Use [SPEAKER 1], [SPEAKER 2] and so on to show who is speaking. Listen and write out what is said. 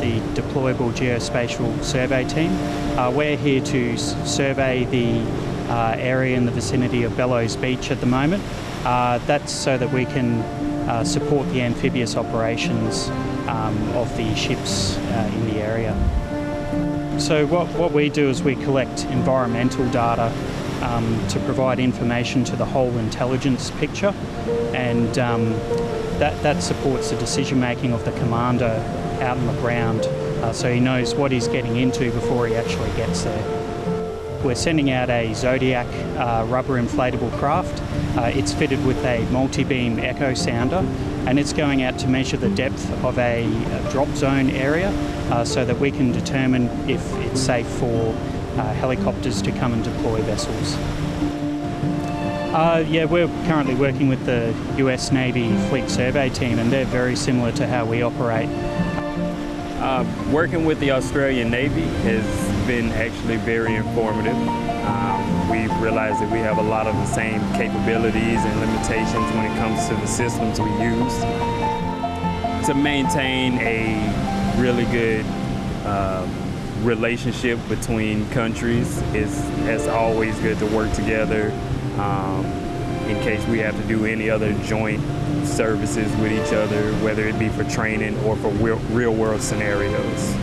[SPEAKER 1] the deployable geospatial survey team. Uh, we're here to survey the uh, area in the vicinity of Bellows Beach at the moment. Uh, that's so that we can uh, support the amphibious operations um, of the ships uh, in the area. So what, what we do is we collect environmental data um, to provide information to the whole intelligence picture and um, that, that supports the decision making of the commander out on the ground uh, so he knows what he's getting into before he actually gets there. We're sending out a Zodiac uh, rubber inflatable craft. Uh, it's fitted with a multi-beam echo sounder and it's going out to measure the depth of a, a drop zone area uh, so that we can determine if it's safe for uh, helicopters to come and deploy vessels. Uh, yeah, we're currently working with the US Navy Fleet Survey Team and they're very similar to how we operate.
[SPEAKER 2] Uh, working with the Australian Navy has been actually very informative. Um, we realize that we have a lot of the same capabilities and limitations when it comes to the systems we use. To maintain a really good uh, relationship between countries, is it's always good to work together um, in case we have to do any other joint services with each other, whether it be for training or for real, real world scenarios.